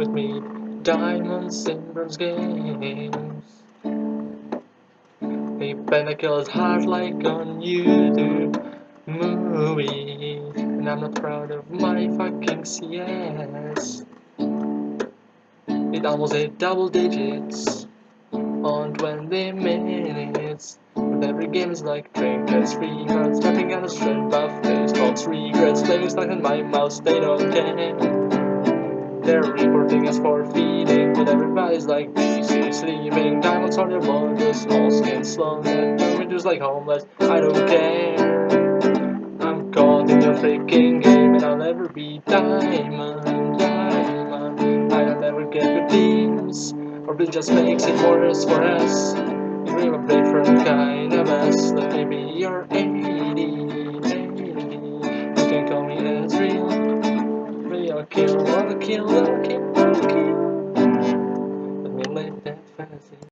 with me. Diamonds and bronze games. They better kill heart like on YouTube movie. And I'm not proud of my fucking CS. It almost hit double digits on 20 minutes. But every game is like trinkets, free cards, tapping on a strength buff, face, thoughts, regrets, playing stuck in my mouth, they don't care. They're reporting us for feeding, but everybody's like busy sleeping. Diamonds on your body, small skin, slow neck, just like homeless. I don't care. I'm caught in your freaking game, and I'll never be diamond, diamond. I'll never get teams, or it just makes it worse for us. Maybe I'll kill, I'll kill, I'll kill, I'll kill. Let me live that fantasy.